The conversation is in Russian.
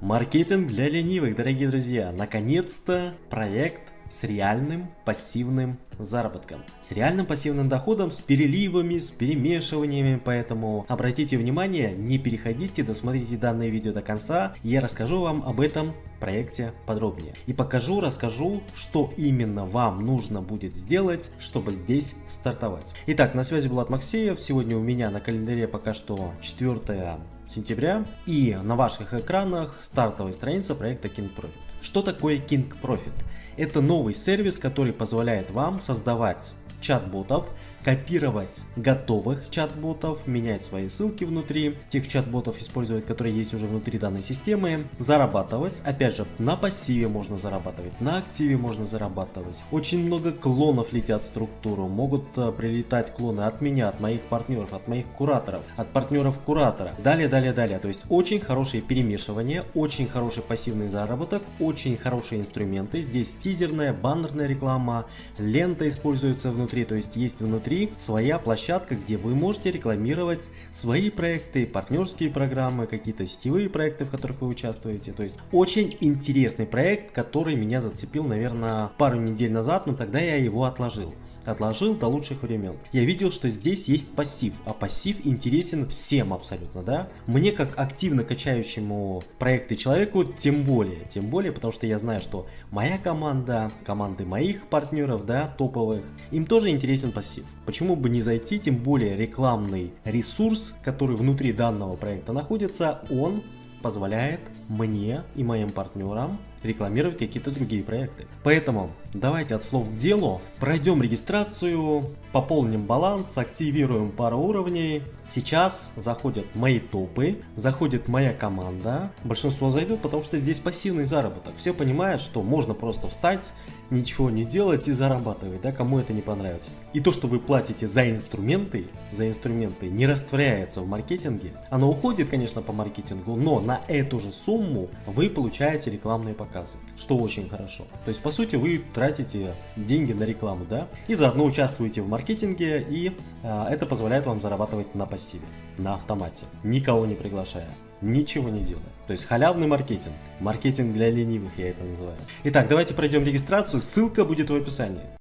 Маркетинг для ленивых, дорогие друзья. Наконец-то проект с реальным пассивным заработком. С реальным пассивным доходом, с переливами, с перемешиваниями, поэтому обратите внимание, не переходите, досмотрите данное видео до конца, я расскажу вам об этом проекте подробнее. И покажу, расскажу, что именно вам нужно будет сделать, чтобы здесь стартовать. Итак, на связи от Максеев, сегодня у меня на календаре пока что 4 сентября и на ваших экранах стартовая страница проекта King Profit. Что такое King Profit? Это новый сервис, который позволяет вам создавать чат-ботов, копировать готовых чат-ботов, менять свои ссылки внутри тех чат-ботов использовать, которые есть уже внутри данной системы, зарабатывать. Опять же, на пассиве можно зарабатывать, на активе можно зарабатывать. Очень много клонов летят в структуру, могут э, прилетать клоны от меня, от моих партнеров, от моих кураторов, от партнеров куратора. Далее, далее, далее. То есть очень хорошее перемешивание, очень хороший пассивный заработок, очень хорошие инструменты. Здесь тизерная, баннерная реклама, лента используется внутри, то есть есть внутри своя площадка, где вы можете рекламировать свои проекты, партнерские программы, какие-то сетевые проекты, в которых вы участвуете. То есть очень интересный проект, который меня зацепил, наверное, пару недель назад, но тогда я его отложил отложил до лучших времен. Я видел, что здесь есть пассив, а пассив интересен всем абсолютно, да? Мне как активно качающему проекты человеку, тем более, тем более, потому что я знаю, что моя команда, команды моих партнеров, да, топовых, им тоже интересен пассив. Почему бы не зайти, тем более рекламный ресурс, который внутри данного проекта находится, он позволяет мне и моим партнерам рекламировать какие-то другие проекты. Поэтому давайте от слов к делу, пройдем регистрацию, пополним баланс, активируем пару уровней. Сейчас заходят мои топы, заходит моя команда. Большинство зайдут, потому что здесь пассивный заработок. Все понимают, что можно просто встать, ничего не делать и зарабатывать, да, кому это не понравится. И то, что вы платите за инструменты, за инструменты не растворяется в маркетинге. Оно уходит, конечно, по маркетингу, но на эту же сумму вы получаете рекламные показы, что очень хорошо. То есть, по сути, вы тратите деньги на рекламу, да, и заодно участвуете в маркетинге, и а, это позволяет вам зарабатывать на пассиве, на автомате, никого не приглашая, ничего не делая. То есть халявный маркетинг, маркетинг для ленивых я это называю. Итак, давайте пройдем регистрацию, ссылка будет в описании.